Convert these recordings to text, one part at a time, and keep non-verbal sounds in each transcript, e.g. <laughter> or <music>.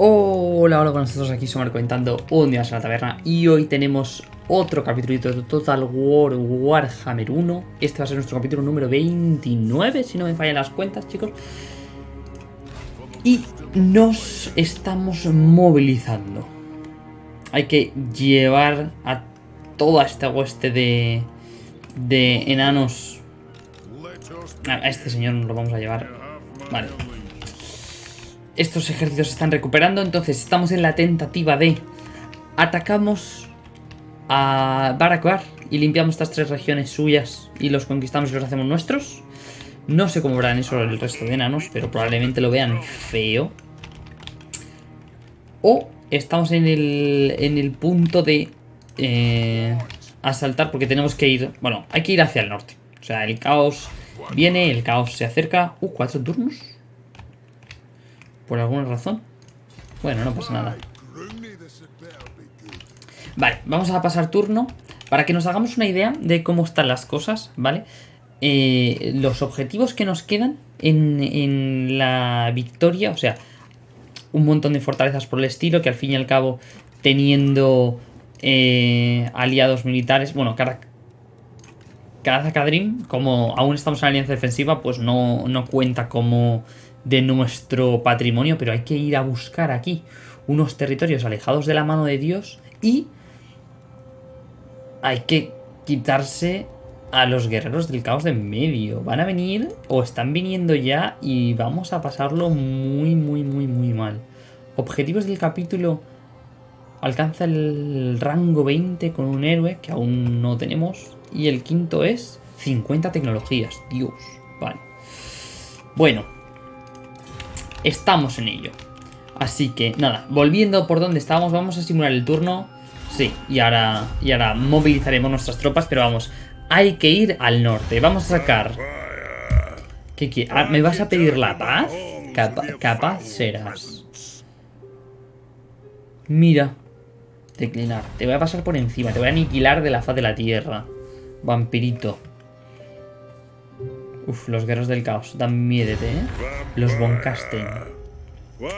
Hola, hola con nosotros aquí somos comentando un día en la taberna y hoy tenemos otro capítulo de Total War Warhammer 1 Este va a ser nuestro capítulo número 29, si no me fallan las cuentas chicos. Y nos estamos movilizando. Hay que llevar a toda esta hueste de, de enanos. A este señor nos lo vamos a llevar. Vale estos ejércitos se están recuperando, entonces estamos en la tentativa de atacamos a Barakwar y limpiamos estas tres regiones suyas y los conquistamos y los hacemos nuestros. No sé cómo verán eso el resto de enanos, pero probablemente lo vean feo. O estamos en el, en el punto de eh, asaltar porque tenemos que ir... Bueno, hay que ir hacia el norte. O sea, el caos viene, el caos se acerca. Uh, cuatro turnos. Por alguna razón. Bueno, no pasa nada. Vale, vamos a pasar turno. Para que nos hagamos una idea de cómo están las cosas, ¿vale? Eh, los objetivos que nos quedan en, la victoria, o sea, un montón de fortalezas por el estilo, que al fin y al cabo, teniendo eh, aliados militares, bueno, cada, cada como aún estamos en alianza defensiva, pues no, no cuenta como de nuestro patrimonio, pero hay que ir a buscar aquí unos territorios alejados de la mano de Dios y hay que quitarse a los guerreros del caos de en medio. Van a venir o están viniendo ya y vamos a pasarlo muy, muy, muy, muy mal. Objetivos del capítulo. Alcanza el rango 20 con un héroe que aún no tenemos. Y el quinto es 50 tecnologías. Dios. Vale. Bueno, estamos en ello. Así que, nada, volviendo por donde estábamos, vamos a simular el turno. Sí, y ahora, y ahora movilizaremos nuestras tropas, pero vamos, hay que ir al norte. Vamos a sacar... Ah, ¿Me vas a pedir la paz? capaz serás. Mira. Declinar. Te voy a pasar por encima. Te voy a aniquilar de la faz de la tierra. Vampirito. Uf, los guerreros del caos. Dan miedo, ¿eh? Los Von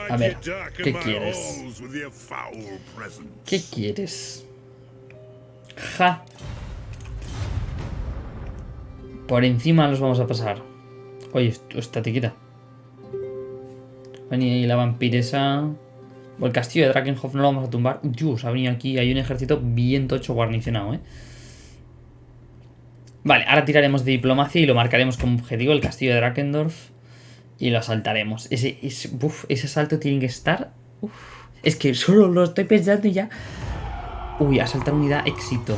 A ver, ¿qué quieres? ¿Qué quieres? Ja. Por encima los vamos a pasar. Oye, estate quieta. Vení ahí la vampiresa. O el castillo de Drakenhof no lo vamos a tumbar. Dios, ha venido aquí. Hay un ejército bien tocho guarnicionado, ¿eh? Vale, ahora tiraremos de diplomacia y lo marcaremos como objetivo el castillo de Drakendorf. Y lo asaltaremos. Ese, ese, ese asalto tiene que estar... es que solo lo estoy pensando y ya... Uy, asaltar unidad, éxito.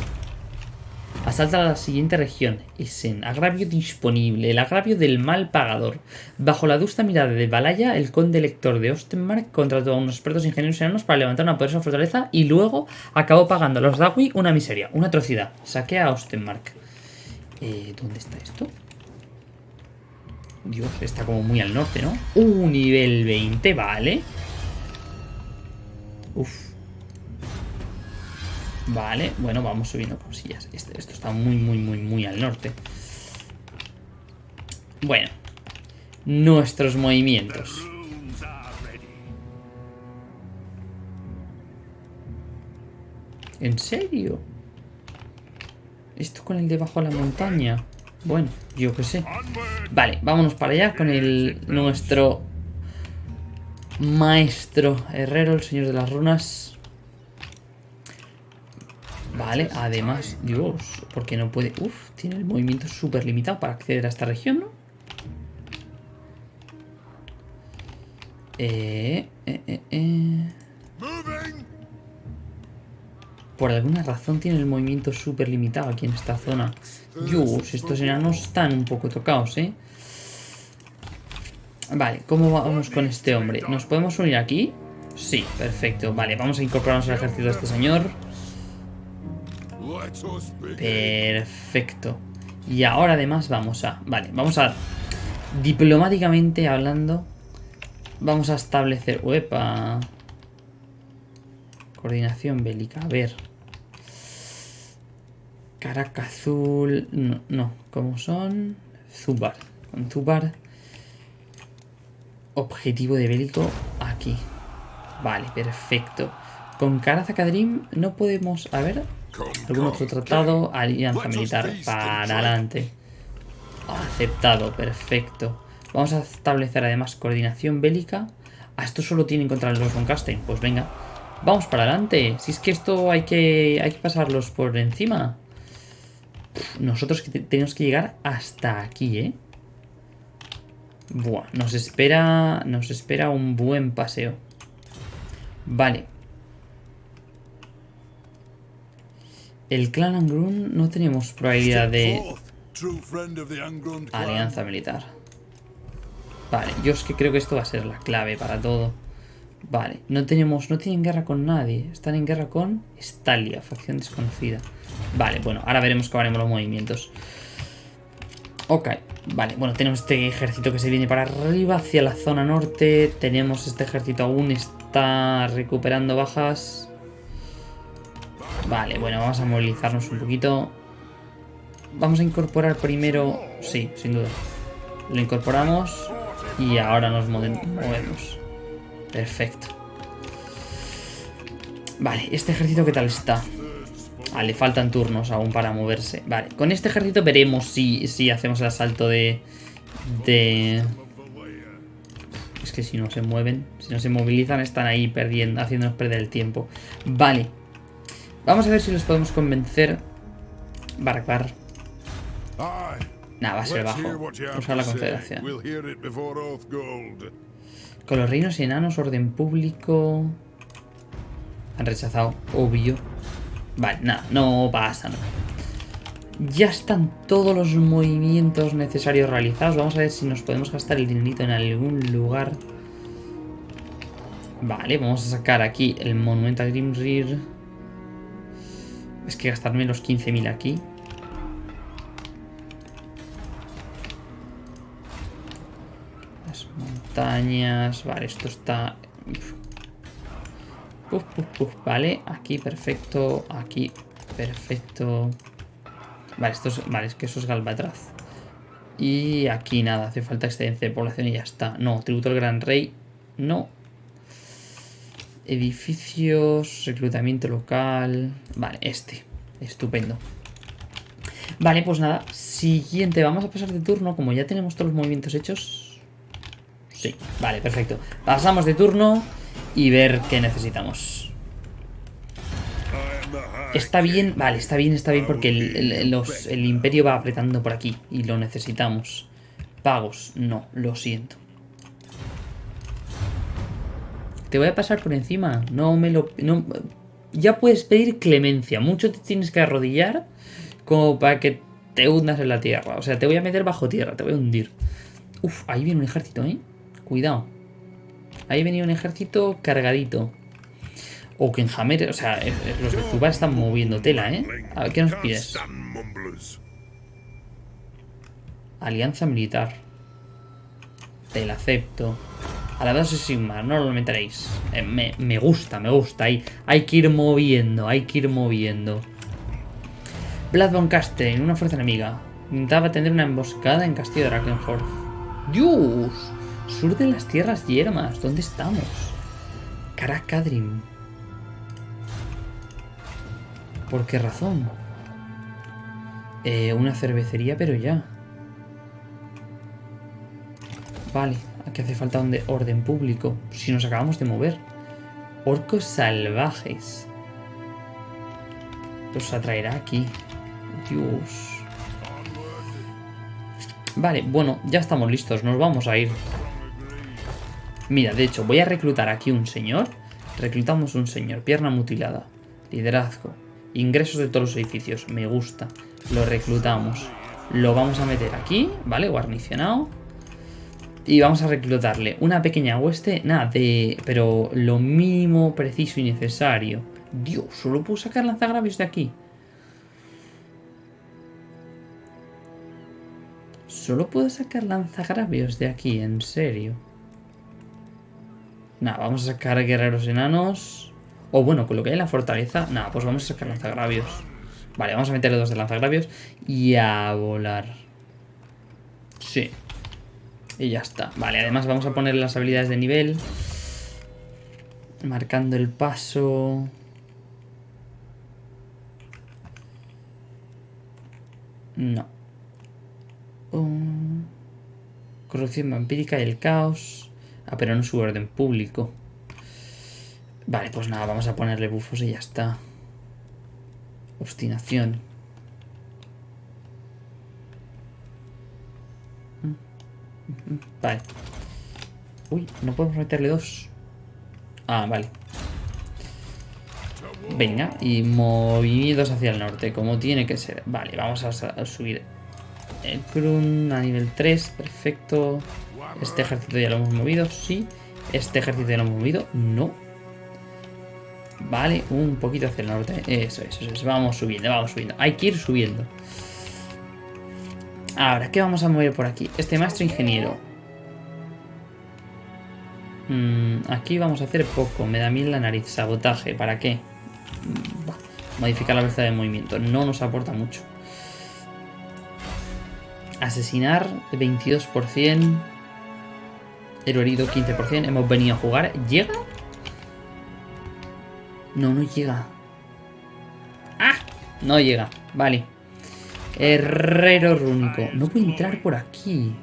Asalta a la siguiente región. Essen. Agravio disponible. El agravio del mal pagador. Bajo la adusta mirada de Balaya, el conde elector de Ostenmark contrató a unos expertos ingenieros enanos para levantar una poderosa fortaleza y luego acabó pagando a los Dawi una miseria, una atrocidad. Saquea a Ostenmark. Eh, ¿Dónde está esto? Dios, está como muy al norte, ¿no? Un nivel 20, vale. Uf. Vale, bueno, vamos subiendo cosillas. Esto, esto está muy, muy, muy, muy al norte. Bueno. Nuestros movimientos. ¿En serio? Esto con el de la montaña. Bueno, yo qué sé. Vale, vámonos para allá con el nuestro maestro herrero, el señor de las runas. Vale, además, Dios, porque no puede... Uf, tiene el movimiento súper limitado para acceder a esta región, ¿no? Eh, eh, eh, eh. Por alguna razón tiene el movimiento súper limitado aquí en esta zona. Dios, estos enanos están un poco tocados, ¿eh? Vale, ¿cómo vamos con este hombre? ¿Nos podemos unir aquí? Sí, perfecto. Vale, vamos a incorporarnos al ejército de este señor. Perfecto. Y ahora además vamos a... Vale, vamos a... Diplomáticamente hablando... Vamos a establecer... ¡Uepa! Coordinación bélica. A ver. Caraca azul. No. ¿Cómo son? Zubar. Con Zubar. Objetivo de bélico aquí. Vale, perfecto. Con Karazakadrim no podemos... A ver... ¿Algún otro tratado? Alianza militar. Para adelante. Aceptado, perfecto. Vamos a establecer además coordinación bélica. Ah, esto solo tienen contra von Castein. Pues venga. Vamos para adelante. Si es que esto hay que, hay que pasarlos por encima. Nosotros tenemos que llegar hasta aquí, ¿eh? Buah, nos espera, nos espera un buen paseo. Vale. El clan Angrun no tenemos probabilidad de alianza militar. Vale, yo es que creo que esto va a ser la clave para todo. Vale, no tenemos, no tienen guerra con nadie. Están en guerra con Stalia, facción desconocida. Vale, bueno, ahora veremos cómo haremos los movimientos. Ok, vale, bueno, tenemos este ejército que se viene para arriba, hacia la zona norte. Tenemos este ejército aún está recuperando bajas. Vale, bueno, vamos a movilizarnos un poquito. Vamos a incorporar primero... Sí, sin duda. Lo incorporamos y ahora nos movemos. Perfecto. Vale, ¿este ejército qué tal está? Vale, le faltan turnos aún para moverse. Vale, con este ejército veremos si, si hacemos el asalto de... De... Es que si no se mueven, si no se movilizan, están ahí perdiendo, haciéndonos perder el tiempo. Vale. Vamos a ver si los podemos convencer. Barakbar. Nada, va a ser bajo. Usar la confederación. Con los reinos enanos, orden público... Han rechazado, obvio. Vale, nada, no pasa nada. Ya están todos los movimientos necesarios realizados. Vamos a ver si nos podemos gastar el dinerito en algún lugar. Vale, vamos a sacar aquí el monumento a Grimrir. Es que gastarme los 15.000 aquí. Montañas. Vale, esto está... vale, aquí perfecto. Aquí perfecto. Vale, esto es, vale, es que eso es Galvatraz. Y aquí nada, hace falta excelencia de población y ya está. No, tributo al gran rey. No. Edificios, reclutamiento local. Vale, este. Estupendo. Vale, pues nada. Siguiente, vamos a pasar de turno. Como ya tenemos todos los movimientos hechos, Sí, vale, perfecto. Pasamos de turno y ver qué necesitamos. Está bien, vale, está bien, está bien porque el, imperio va apretando por aquí y lo necesitamos. Pagos, no, lo siento. Te voy a pasar por encima, no me lo... ya puedes pedir clemencia, mucho te tienes que arrodillar como para que te hundas en la tierra. O sea, te voy a meter bajo tierra, te voy a hundir. Uf, ahí viene un ejército, ¿eh? Cuidado. Ahí venía un ejército cargadito. O que en Hammer, o sea, los de Zubar están moviendo tela, ¿eh? A ver, ¿qué nos pides? Alianza militar. Te la acepto. A la base Sigmar, no lo meteréis. Eh, me, me, gusta, me gusta. Hay, hay que ir moviendo, hay que ir moviendo. Blood von Casten, una fuerza enemiga. Intentaba tener una emboscada en Castillo de Drakenhorst. ¡Dios! Sur de las tierras yermas. ¿Dónde estamos? Karakadrim. ¿Por qué razón? Eh, una cervecería, pero ya. Vale, aquí hace falta un de orden público. Si nos acabamos de mover. Orcos salvajes. Los atraerá aquí. Dios. Vale, bueno, ya estamos listos. Nos vamos a ir. Mira, de hecho, voy a reclutar aquí un señor. Reclutamos un señor. Pierna mutilada. Liderazgo. Ingresos de todos los edificios. Me gusta. Lo reclutamos. Lo vamos a meter aquí, ¿vale? Guarnicionado. Y vamos a reclutarle una pequeña hueste. Nada, de... Pero lo mínimo preciso y necesario. Dios, solo puedo sacar lanzagravios de aquí. Solo puedo sacar lanzagravios de aquí, en serio. Nada, vamos a sacar guerreros enanos. O bueno, con lo que hay en la fortaleza. Nada, pues vamos a sacar lanzagravios. Vale, vamos a meterle dos de lanzagravios. Y a volar. Sí. Y ya está. Vale, además vamos a poner las habilidades de nivel. Marcando el paso. No. Corrupción vampírica y el caos. Ah, pero no su orden público. Vale, pues nada, vamos a ponerle bufos y ya está. Obstinación. Vale. Uy, no podemos meterle dos. Ah, vale. Venga, y movimientos hacia el norte, como tiene que ser. Vale, vamos a, subir el Krun a nivel 3, perfecto. Este ejército ya lo hemos movido, sí. Este ejército ya lo hemos movido, no. Vale, un poquito hacia el norte. Eso, eso, eso. Vamos subiendo, vamos subiendo. Hay que ir subiendo. Ahora, ¿qué vamos a mover por aquí? Este maestro ingeniero. Mm, aquí vamos a hacer poco. Me da mil la nariz. Sabotaje. ¿Para qué? Modificar la velocidad de movimiento. No nos aporta mucho. Asesinar 22%. Héroe herido 15%. Hemos venido a jugar. ¿Llega? No, no llega. ¡Ah! No llega. Vale. Herrero rúnico. No puedo entrar por aquí.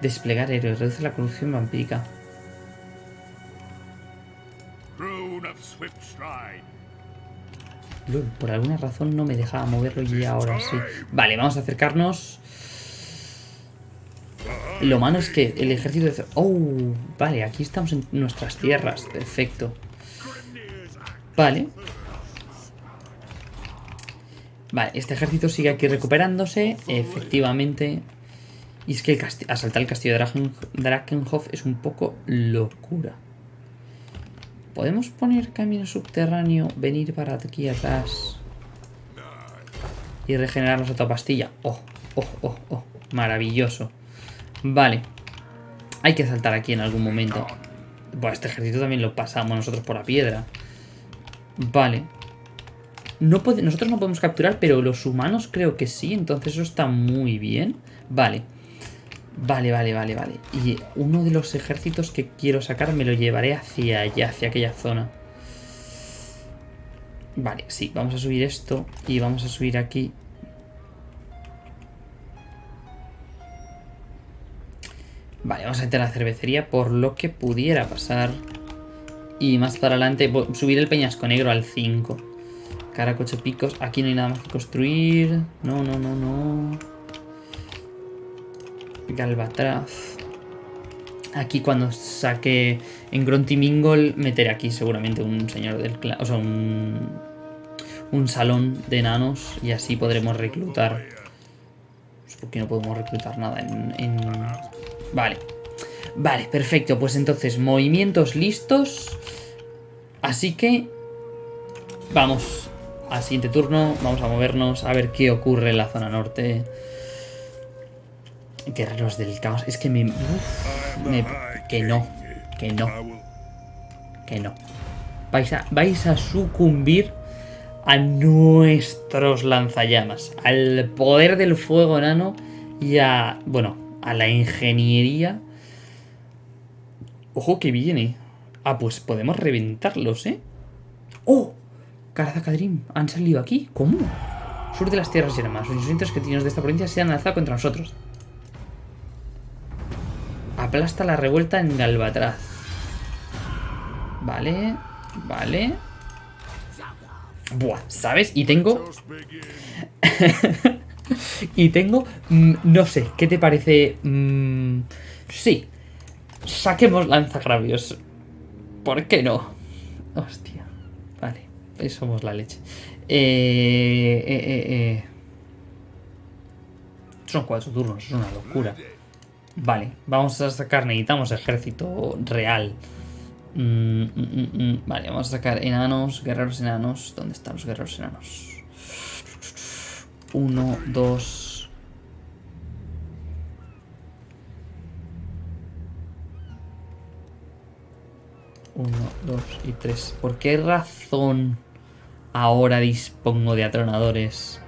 Desplegar héroes. Reduce la corrupción vampírica. Por alguna razón no me dejaba moverlo y ahora sí. Vale, vamos a acercarnos. Lo malo es que el ejército de... ¡Oh! Vale, aquí estamos en nuestras tierras. Perfecto. Vale. Vale, este ejército sigue aquí recuperándose. Efectivamente. Y es que asaltar el castillo de Drakenhof es un poco locura. ¿Podemos poner camino subterráneo, venir para aquí atrás y regenerarnos otra pastilla? ¡Oh, oh, oh, oh! Maravilloso. Vale. Hay que saltar aquí en algún momento. Bueno, este ejército también lo pasamos nosotros por la piedra. Vale. No nosotros no podemos capturar, pero los humanos creo que sí. Entonces eso está muy bien. Vale. Vale, vale, vale, vale. Y uno de los ejércitos que quiero sacar me lo llevaré hacia allá, hacia aquella zona. Vale, sí, vamos a subir esto y vamos a subir aquí. Vale, vamos a entrar a la cervecería por lo que pudiera pasar. Y más para adelante, subir el peñasco negro al 5. Cara, coche, picos. Aquí no hay nada más que construir. No, no, no, no. Galvatraz. Aquí cuando saque en Gruntimingol meteré aquí seguramente un señor del clan, o sea, un, un salón de enanos y así podremos reclutar. ¿Por qué no podemos reclutar nada en, Vale. Vale, perfecto. Pues entonces, movimientos listos. Así que... Vamos al siguiente turno. Vamos a movernos a ver qué ocurre en la zona norte. Guerreros del caos. Es que me, Que no. Que no. Que no. Vais a, vais a sucumbir a nuestros lanzallamas. Al poder del fuego enano y a... Bueno, a la ingeniería. Ojo que viene. Ah, pues podemos reventarlos, ¿eh? ¡Oh! Karazakadrim, han salido aquí. ¿Cómo? Sur de las tierras y demás. Los inocentes que tienen de esta provincia se han alzado contra nosotros. Aplasta la revuelta en Galvatraz. Vale, vale. Buah, ¿sabes? Y tengo... <laughs> y tengo... Mm, no sé, ¿qué te parece? Mm, sí. Saquemos lanzagravios. ¿Por qué no? Hostia. Vale, somos la leche. Eh, eh, eh, eh. Son cuatro turnos, es una locura. Vale, vamos a sacar, necesitamos ejército real. Mm, mm, vale, vamos a sacar enanos, guerreros enanos. ¿Dónde están los guerreros enanos? Uno, dos... Uno, dos y tres. ¿Por qué razón ahora dispongo de atronadores?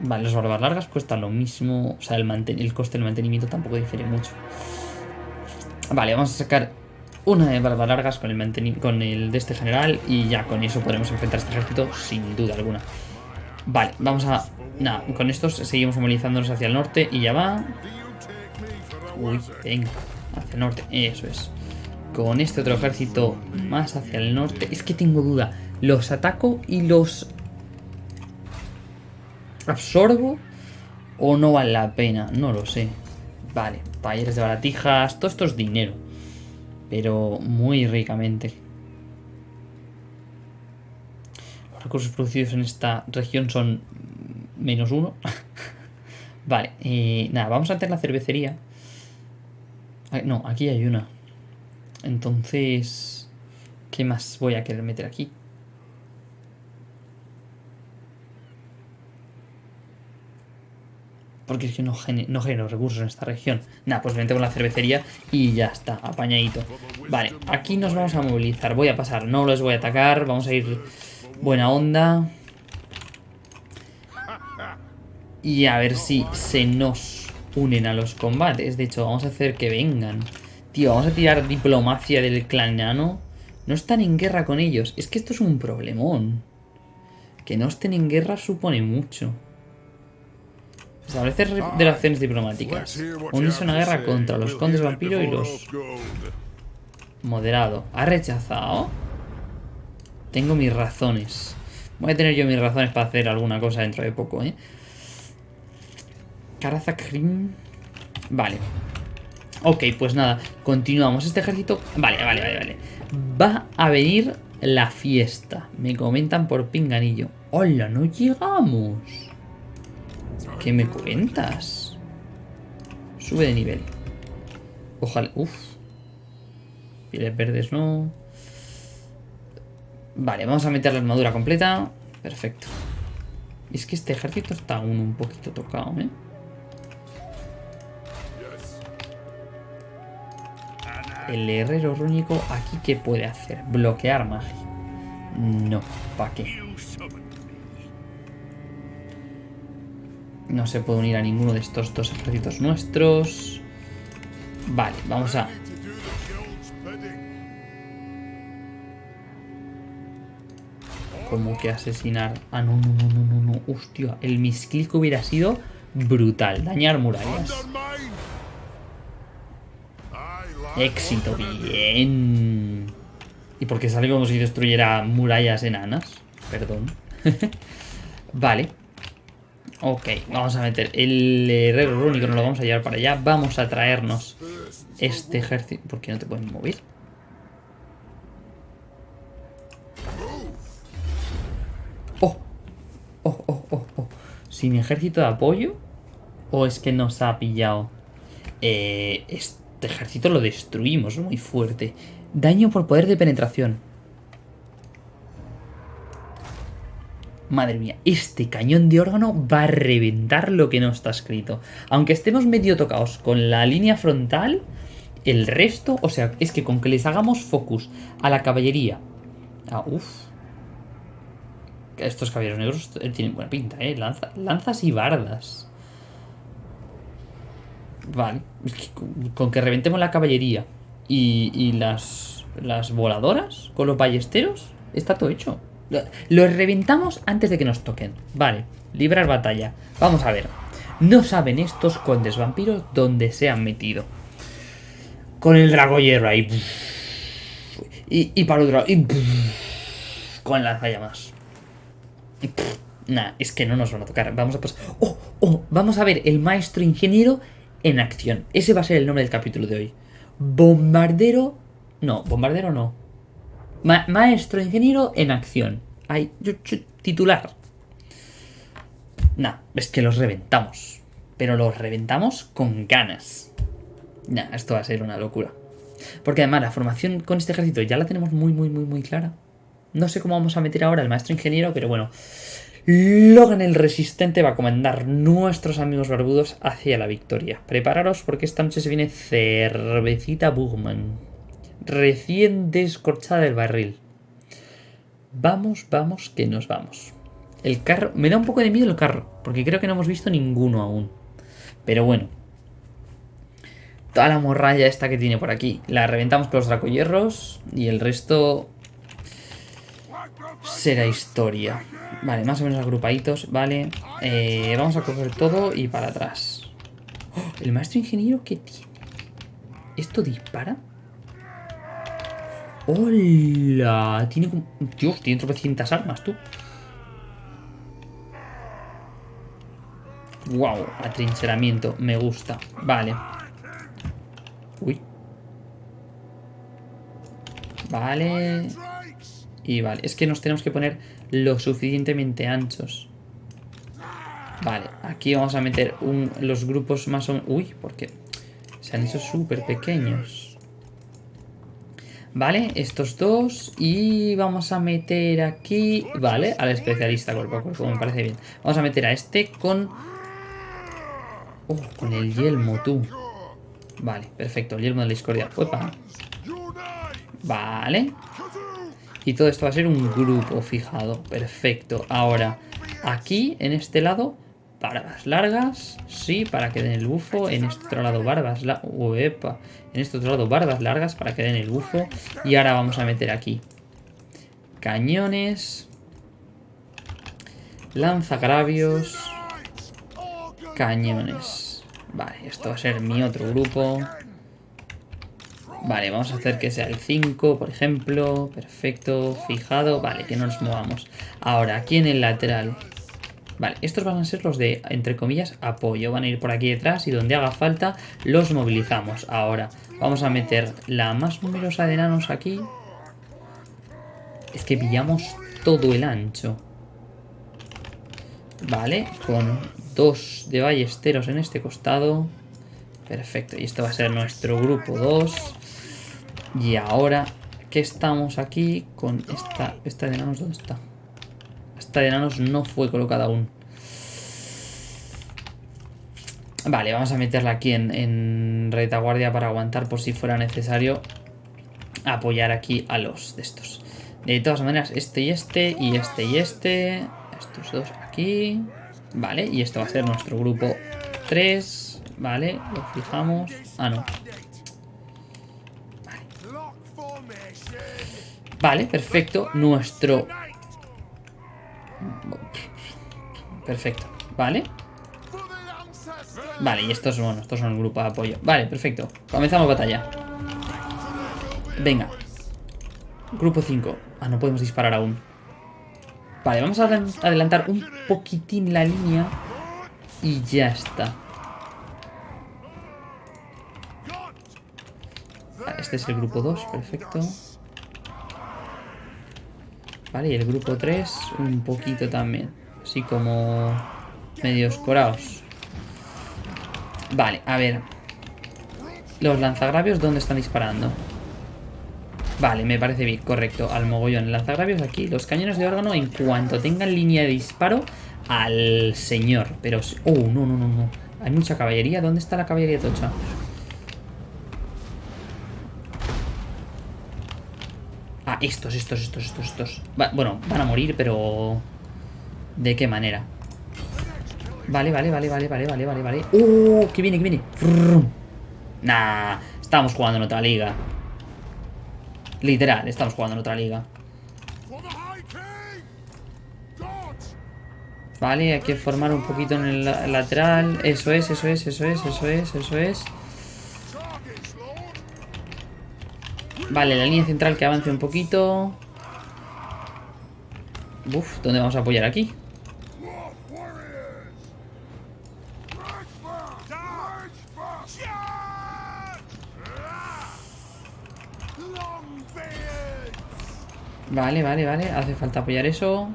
Vale, las barbas largas cuestan lo mismo. O sea, el, el coste del mantenimiento tampoco difiere mucho. Vale, vamos a sacar una de barbas largas con el, con el de este general y ya con eso podremos enfrentar este ejército sin duda alguna. Vale, vamos a... Nada, con estos seguimos movilizándonos hacia el norte y ya va. Uy, venga, hacia el norte, eso es. Con este otro ejército más hacia el norte. Es que tengo duda. ¿Los ataco y los absorbo o no vale la pena? No lo sé. Vale, talleres de baratijas, todo esto es dinero. Pero muy ricamente. Recursos producidos en esta región son menos uno. <laughs> vale, nada, vamos a hacer la cervecería. No, aquí hay una. Entonces, ¿qué más voy a querer meter aquí? Porque es que no, genero recursos en esta región. Nada, pues metemos la cervecería y ya está, apañadito. Vale, aquí nos vamos a movilizar. Voy a pasar, no los voy a atacar. Vamos a ir buena onda. Y a ver si se nos unen a los combates. De hecho, vamos a hacer que vengan. Tío, vamos a tirar diplomacia del claniano. No están en guerra con ellos. Es que esto es un problemón. Que no estén en guerra supone mucho. Establecer relaciones diplomáticas. Unirse a una guerra contra los condes vampiro y los... Moderado. ¿Ha rechazado? Tengo mis razones. Voy a tener yo mis razones para hacer alguna cosa dentro de poco, ¿eh? Karazakrim. Vale. Ok, pues nada, continuamos. Este ejército... Vale, vale, vale, vale. Va a venir la fiesta. Me comentan por pinganillo. ¡Hola, no llegamos! ¿Qué me cuentas? Sube de nivel. Ojalá... Uf. Pieles verdes no. Vale, vamos a meter la armadura completa. Perfecto. es que este ejército está aún un poquito tocado, ¿eh? El herrero rúnico aquí ¿qué puede hacer? ¿Bloquear magia? No, ¿para qué? No se puede unir a ninguno de estos dos ejércitos nuestros. Vale, vamos a... Como que asesinar... Ah, no, no, no, no, no, no. Hostia, el misclick hubiera sido brutal. Dañar murallas. Éxito, bien. ¿Y por qué sale como si destruyera murallas enanas? Perdón. <laughs> vale. Ok, vamos a meter el herrero rúnico, nos lo vamos a llevar para allá. Vamos a traernos este ejército. ¿Por qué no te pueden mover? ¿Sin ejército de apoyo? ¿O es que nos ha pillado? Eh, este ejército lo destruimos, es muy fuerte. Daño por poder de penetración. Madre mía, este cañón de órgano va a reventar lo que no está escrito. Aunque estemos medio tocados con la línea frontal, el resto, o sea, es que con que les hagamos focus a la caballería. Ah, uff. Estos caballeros negros tienen buena pinta, ¿eh? lanzas y bardas. Vale. con que reventemos la caballería y, las, las voladoras con los ballesteros, está todo hecho. Los reventamos antes de que nos toquen. Vale, librar batalla. Vamos a ver. No saben estos condes vampiros dónde se han metido. Con el dragoyero ahí. Y, y para otro y con lanzallamas. Nah, es que no nos van a tocar. Vamos a pasar. ¡Oh! ¡Oh! Vamos a ver el maestro ingeniero en acción. Ese va a ser el nombre del capítulo de hoy. Bombardero... No, bombardero no. maestro ingeniero en acción. Hay titular. Nah, es que los reventamos. Pero los reventamos con ganas. Nah, esto va a ser una locura. Porque además la formación con este ejército ya la tenemos muy, muy, muy, muy clara. No sé cómo vamos a meter ahora el maestro ingeniero, pero bueno. Logan el Resistente va a comandar nuestros amigos barbudos hacia la victoria. Prepararos porque esta noche se viene cervecita Bugman. Recién descorchada del barril. Vamos, vamos, que nos vamos. El carro... Me da un poco de miedo el carro, porque creo que no hemos visto ninguno aún. Pero bueno. toda la morralla esta que tiene por aquí. La reventamos con los dracohierros y el resto será historia. Vale, más o menos agrupaditos, vale. Eh, vamos a coger todo y para atrás. ¡Oh! ¿El maestro ingeniero qué tiene? ¿Esto dispara? ¡Hola! Tiene como... Dios, tiene tropecientas armas, tú. Wow, atrincheramiento, me gusta. Vale. Uy. Vale. Y vale, es que nos tenemos que poner lo suficientemente anchos. Vale, aquí vamos a meter los grupos más o. Uy, ¿por qué? Se han hecho súper pequeños. Vale, estos dos. Y vamos a meter aquí... Vale, al especialista cuerpo a cuerpo, me parece bien. Vamos a meter a este con... Oh, con el yelmo, tú. Vale, perfecto, el yelmo de la discordia. Uepa. Vale. Y todo esto va a ser un grupo fijado. Perfecto. Ahora, aquí, en este lado, barbas largas. Sí, para que den el bufo. En este otro lado, barbas largas. En este otro lado, barbas largas para que den el bufo. Y ahora vamos a meter aquí cañones. Lanzagravios. Cañones. Vale, esto va a ser mi otro grupo. Vale, vamos a hacer que sea el 5, por ejemplo. Perfecto, fijado. Vale, que no nos movamos. Ahora, aquí en el lateral. Vale, estos van a ser los de, entre comillas, apoyo. Van a ir por aquí detrás y donde haga falta los movilizamos. Ahora, vamos a meter la más numerosa de enanos aquí. Es que pillamos todo el ancho. Vale, con dos de ballesteros en este costado. Perfecto, y esto va a ser nuestro grupo 2. Y ahora que estamos aquí con esta... ¿Esta de enanos dónde está? Esta de enanos no fue colocada aún. Vale, vamos a meterla aquí en, en retaguardia para aguantar por si fuera necesario apoyar aquí a los de estos. De todas maneras, este y este, y este y este. Estos dos aquí. Vale, y esto va a ser nuestro grupo 3. Vale, lo fijamos. Ah, no. Vale, perfecto. Nuestro... Perfecto. Vale. Vale, y estos, bueno, estos son el grupo de apoyo. Vale, perfecto. Comenzamos batalla. Venga. Grupo 5. Ah, no podemos disparar aún. Vale, vamos a adelantar un poquitín la línea. Y ya está. este es el grupo 2, perfecto. Vale, y el grupo 3 un poquito también. Así como medio escorados. Vale, a ver. Los lanzagravios, ¿dónde están disparando? Vale, me parece bien, correcto. Al mogollón. Lanzagravios aquí. Los cañones de órgano, en cuanto tengan línea de disparo, al señor. Pero... Oh, no, no, no, no. Hay mucha caballería. ¿Dónde está la caballería tocha? Estos, estos, estos, estos, estos. bueno, van a morir, pero... ¿De qué manera? Vale, vale, vale, vale, vale, vale, vale, vale. ¡Oh! ¡Que viene, que viene! Nah, estamos jugando en otra liga. Literal, estamos jugando en otra liga. Vale, hay que formar un poquito en el lateral. Eso es, eso es, eso es, eso es, eso es. Vale, la línea central que avance un poquito. Uf, ¿dónde vamos a apoyar aquí? Vale, vale, vale. Hace falta apoyar eso.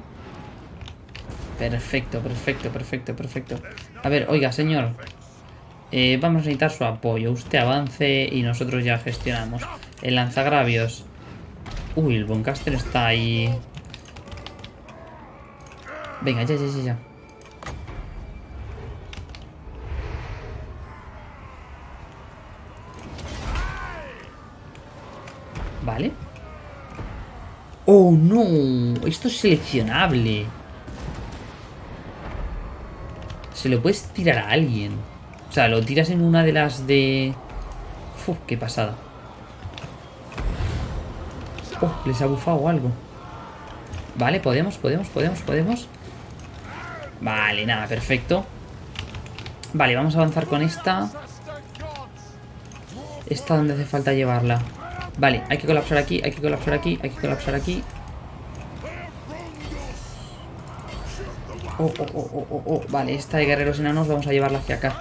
Perfecto, perfecto, perfecto, perfecto. A ver, oiga, señor. Eh, vamos a necesitar su apoyo. Usted avance y nosotros ya gestionamos. El lanzagravios. Uy, el Boncaster está ahí. Venga, ya, ya, ya, ya. Vale. ¡Oh, no! Esto es seleccionable. Se lo puedes tirar a alguien. Lo tiras en una de las de... Uf, qué pasada. Oh, les ha bufado algo. Vale, podemos, podemos, podemos, podemos. Vale, nada, perfecto. Vale, vamos a avanzar con esta. Esta donde hace falta llevarla. Vale, hay que colapsar aquí, hay que colapsar aquí, hay que colapsar aquí. Oh, oh, oh, oh, oh, oh. Vale, esta de guerreros enanos vamos a llevarla hacia acá.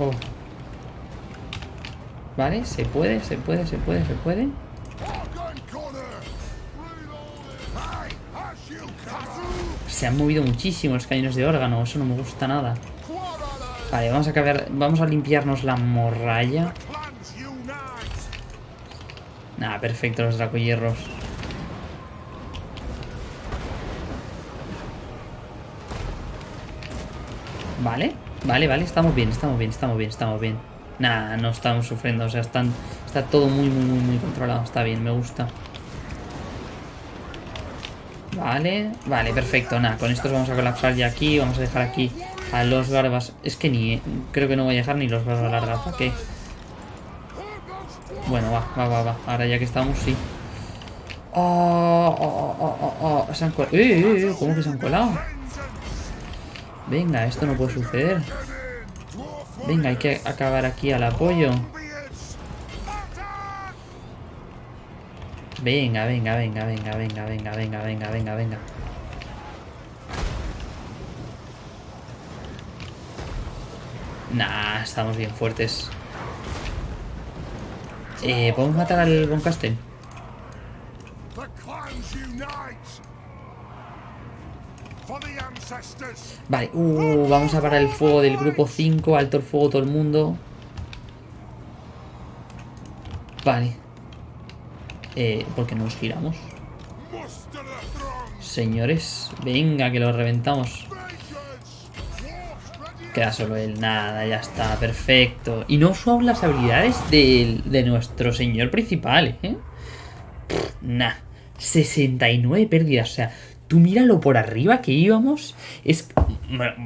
Oh. Vale, se puede, se puede, se puede, se puede. Se han movido muchísimo los cañones de órgano, eso no me gusta nada. Vale, vamos a acabar, vamos a limpiarnos la morralla. Nada, perfecto los dracohierros. Vale, vale, vale, estamos bien, estamos bien, estamos bien, estamos bien. Nada, no estamos sufriendo, o sea, están, está todo muy, muy, muy, muy controlado, está bien, me gusta. Vale, vale, perfecto, nada, con estos vamos a colapsar ya aquí, vamos a dejar aquí a los barbas. Es que ni, creo que no voy a dejar ni los barbas largas, ¿para qué? Bueno, va, va, va, va, ahora ya que estamos, sí. Oh, oh, oh, oh, oh, se han colado. ¡Eh, eh, eh! ¿Cómo que se han colado? Venga, esto no puede suceder. Venga, hay que acabar aquí al apoyo. Venga, venga, venga, venga, venga, venga, venga, venga, venga, venga. Nah, estamos bien fuertes. Eh, ¿Podemos matar al Boncasten? Vale, uh, vamos a parar el fuego del grupo 5, alto el fuego todo el mundo. Vale. Eh, ¿Por qué no nos giramos? Señores, venga, que lo reventamos. Queda solo él, nada, ya está, perfecto. Y no son las habilidades de, de nuestro señor principal, ¿eh? nah, 69 pérdidas, o sea, Tú míralo por arriba que íbamos. Es.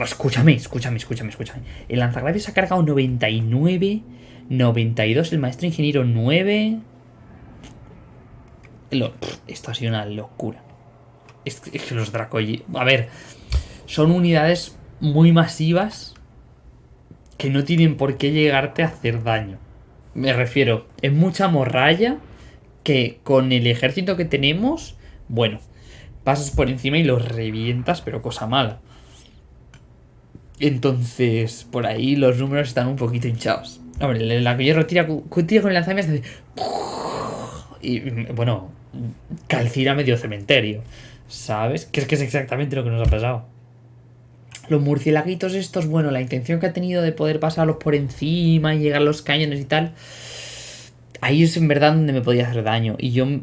escúchame, escúchame, escúchame, escúchame. El lanzagravios ha cargado 99. 92. El maestro ingeniero 9. esto ha sido una locura. Es, que los Dracoy. A ver. Son unidades muy masivas. Que no tienen por qué llegarte a hacer daño. Me refiero. Es mucha morralla. Que con el ejército que tenemos. Bueno pasas por encima y los revientas, pero cosa mala. Entonces, por ahí los números están un poquito hinchados. Hombre, el hierro tira, tira con el lanzamiento y bueno, calcira medio cementerio. ¿Sabes? Que es que es exactamente lo que nos ha pasado. Los murciélaguitos estos, bueno, la intención que ha tenido de poder pasarlos por encima y llegar a los cañones y tal. Ahí es en verdad donde me podía hacer daño. Y yo mm,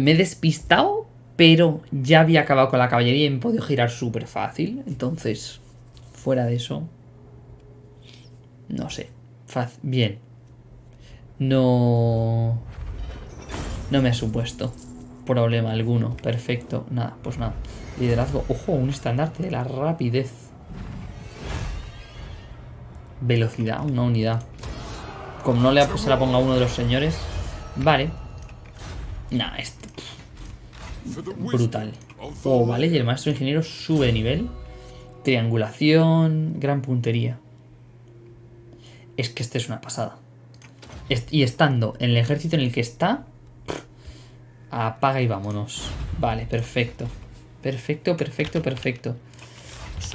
me he despistado pero ya había acabado con la caballería y me podido girar súper fácil. Entonces, fuera de eso, no sé. Bien. No... No me ha supuesto problema alguno. Perfecto. Nada, pues nada. Liderazgo. Ojo, un estandarte de la rapidez. Velocidad, una unidad. Como no le se la ponga a uno de los señores. Vale. Nah, esto brutal. Oh, vale, y el maestro ingeniero sube de nivel. Triangulación, gran puntería. Es que este es una pasada. Y estando en el ejército en el que está, apaga y vámonos. Vale, perfecto. Perfecto, perfecto, perfecto.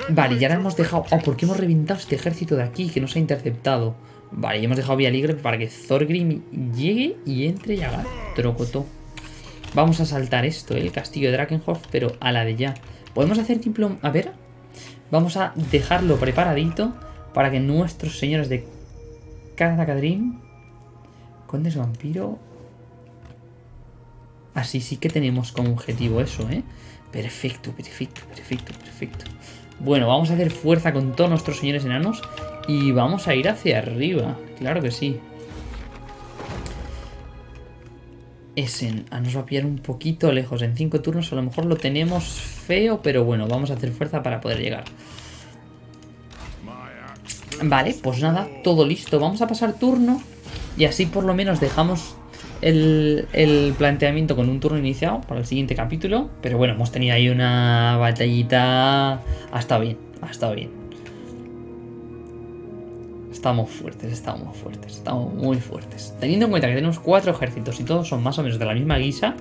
Vale, ya ahora hemos dejado... Oh, ¿por qué hemos reventado este ejército de aquí que nos ha interceptado? Vale, ya hemos dejado vía libre para que Thorgrim llegue y entre y haga trocotó. Vamos a saltar esto, el castillo de Drakenhof, pero a la de ya. Podemos hacer tipo... A ver. Vamos a dejarlo preparadito para que nuestros señores de Kadakadrim... Condes vampiro... Así sí que tenemos como objetivo eso, ¿eh? Perfecto, perfecto, perfecto, perfecto. Bueno, vamos a hacer fuerza con todos nuestros señores enanos Y vamos a ir hacia arriba. Claro que sí. Essen ah, nos va a pillar un poquito lejos. En 5 turnos a lo mejor lo tenemos feo, pero bueno, vamos a hacer fuerza para poder llegar. Vale, pues nada, todo listo. Vamos a pasar turno y así por lo menos dejamos el, el, planteamiento con un turno iniciado para el siguiente capítulo. Pero bueno, hemos tenido ahí una batallita. Ha estado bien, ha estado bien. Estamos fuertes, estamos fuertes, estamos muy fuertes. Teniendo en cuenta que tenemos cuatro ejércitos y todos son más o menos de la misma guisa,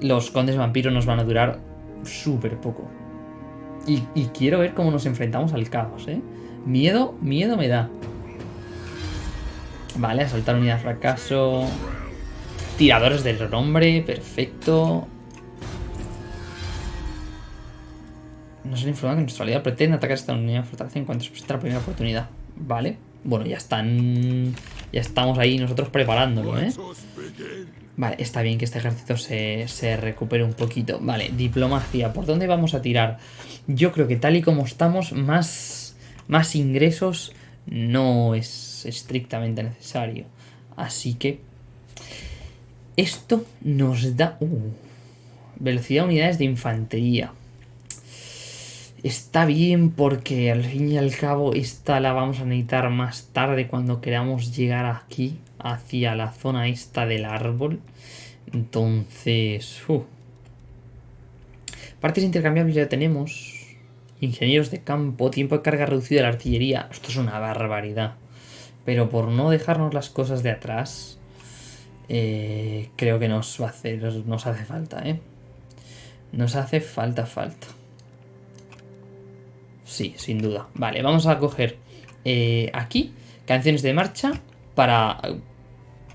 los condes vampiros nos van a durar súper poco. Y, quiero ver cómo nos enfrentamos al caos, ¿eh? Miedo, miedo me da. Vale, asaltar unidad fracaso. Tiradores del nombre, perfecto. Nos han informado que nuestro aliado pretende atacar esta unidad fortaleza en cuanto se presente la primera oportunidad. Vale. Bueno, ya están... Ya estamos ahí nosotros preparándolo, ¿eh? Vale, está bien que este ejército se, se recupere un poquito. Vale, diplomacia. ¿Por dónde vamos a tirar? Yo creo que tal y como estamos, más, más ingresos no es estrictamente necesario. Así que esto nos da... Uh, velocidad unidades de infantería. Está bien porque al fin y al cabo esta la vamos a necesitar más tarde cuando queramos llegar aquí, hacia la zona esta del árbol. Entonces... Uh. Partes intercambiables ya tenemos. Ingenieros de campo, tiempo de carga reducido de la artillería. Esto es una barbaridad. Pero por no dejarnos las cosas de atrás, eh, creo que nos nos hace falta, ¿eh? Nos hace falta, falta. Sí, sin duda. Vale, vamos a coger eh, aquí canciones de marcha para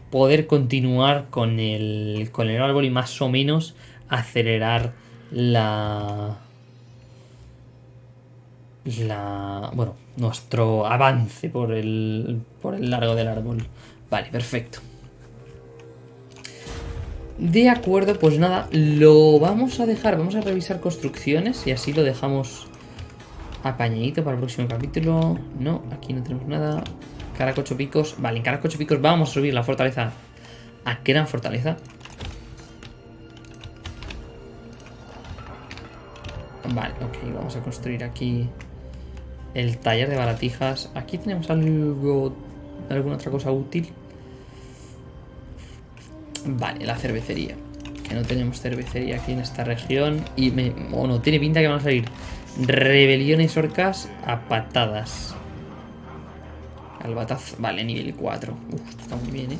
poder continuar con el, con el árbol y más o menos acelerar la la, bueno, nuestro avance por el, por el largo del árbol. Vale, perfecto. De acuerdo, pues nada, lo vamos a dejar, vamos a revisar construcciones y así lo dejamos apañadito para el próximo capítulo. No, aquí no tenemos nada. Caracocho Picos, vale, en Caracocho Picos vamos a subir la fortaleza a gran fortaleza. Vale, ok, vamos a construir aquí el taller de baratijas. Aquí tenemos algo... ¿Alguna otra cosa útil? Vale, la cervecería. Que no tenemos cervecería aquí en esta región. Y me... Bueno, tiene pinta que van a salir rebeliones orcas a patadas. Albataz... Vale, nivel 4. Uf, está muy bien, ¿eh?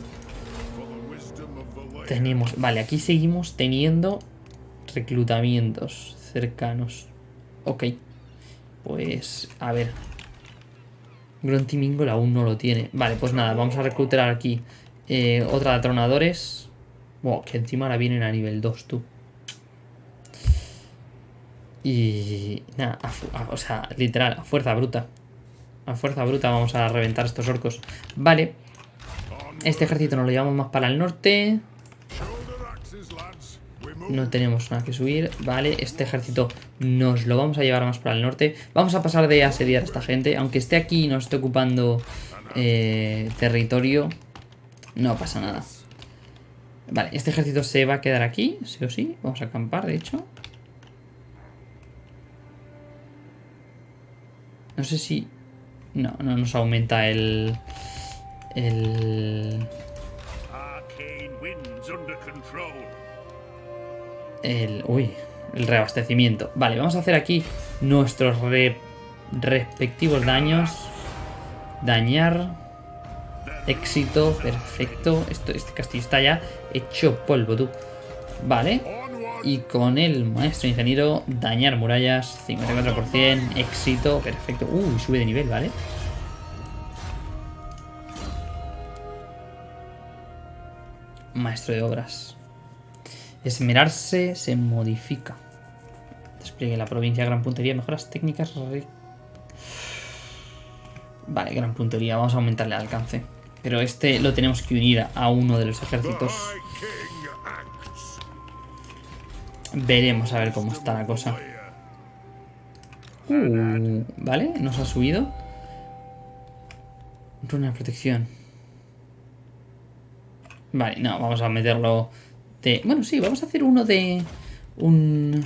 Tenemos... Vale, aquí seguimos teniendo reclutamientos cercanos. Ok. Pues, a ver. Gruntimingol aún no lo tiene. Vale, pues nada, vamos a reclutar aquí eh, otra de atronadores. Wow, que encima ahora vienen a nivel 2, tú. Y nada, o sea, literal, a fuerza bruta. A fuerza bruta vamos a reventar estos orcos. Vale. Este ejército nos lo llevamos más para el norte. No tenemos nada que subir. Vale, este ejército nos lo vamos a llevar más para el norte. Vamos a pasar de asediar a esta gente. Aunque esté aquí y nos esté ocupando eh, territorio, no pasa nada. Vale, este ejército se va a quedar aquí, sí o sí. Vamos a acampar, de hecho. No sé si... No, no nos aumenta el... El el... Uy, el reabastecimiento. Vale, vamos a hacer aquí nuestros respectivos daños. Dañar. Éxito, perfecto. Esto, este castillo está ya hecho polvo, tú. Vale. Y con el maestro ingeniero, dañar murallas, 54%, éxito, perfecto. Uy, sube de nivel, ¿vale? Maestro de obras. Esmerarse se modifica. Despliegue la provincia, gran puntería, mejoras técnicas. Vale, gran puntería, vamos a aumentarle el alcance. Pero este lo tenemos que unir a uno de los ejércitos. Veremos a ver cómo está la cosa. Uh, vale, nos ha subido. Runa de protección. Vale, no, vamos a meterlo de... Bueno, sí, vamos a hacer uno de... Un...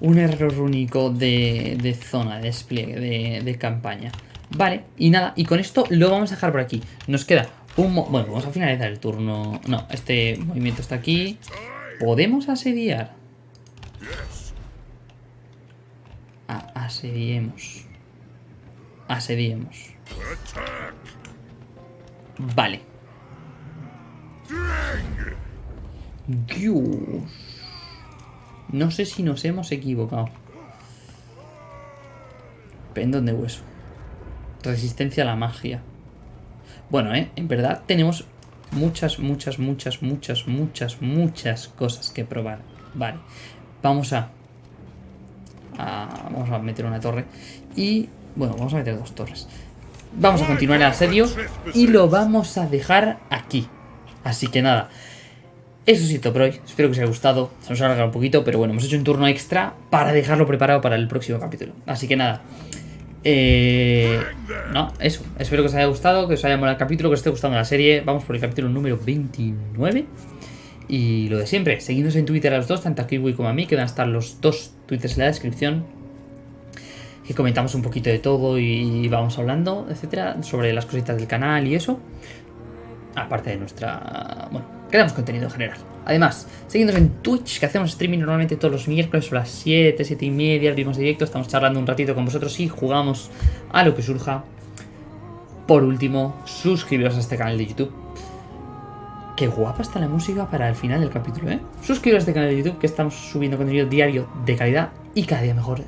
Un error único de, de zona, de despliegue, de, de campaña. Vale, y nada, y con esto lo vamos a dejar por aquí. Nos queda un... Bueno, vamos a finalizar el turno. No, este movimiento está aquí. ¿Podemos asediar? asediemos. Asediemos. Vale. Dios. No sé si nos hemos equivocado. Pendón de hueso. Resistencia a la magia. Bueno, ¿eh? En verdad tenemos muchas, muchas, muchas, muchas, muchas, muchas cosas que probar. Vale. Vamos a... vamos a meter una torre. Y... Bueno, vamos a meter dos torres. Vamos a continuar el asedio y lo vamos a dejar aquí. Así que nada. Eso sí, todo por hoy. Espero que os haya gustado. Se nos ha alargado un poquito, pero bueno, hemos hecho un turno extra para dejarlo preparado para el próximo capítulo. Así que nada. Eh, no, eso. Espero que os haya gustado, que os haya molado el capítulo, que os esté gustando la serie. Vamos por el capítulo número 29. Y lo de siempre, seguidnos en Twitter a los dos, tanto a Kiwi como a mí, que van a estar los dos twitters en la descripción. Que comentamos un poquito de todo y vamos hablando, etcétera, sobre las cositas del canal y eso. Aparte de nuestra... Bueno, creamos contenido en general. Además, seguidnos en Twitch, que hacemos streaming normalmente todos los miércoles a las 7, 7 y media, abrimos directo, estamos charlando un ratito con vosotros y jugamos a lo que surja. Por último, suscribiros a este canal de YouTube. Qué guapa está la música para el final del capítulo, ¿eh? Suscribiros a este canal de YouTube, que estamos subiendo contenido diario de calidad y cada día mejor.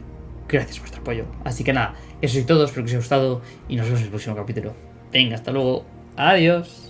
Gracias por vuestro apoyo. Así que nada, eso es todo, espero que os haya gustado y nos vemos en el próximo capítulo. Venga, hasta luego. Adiós.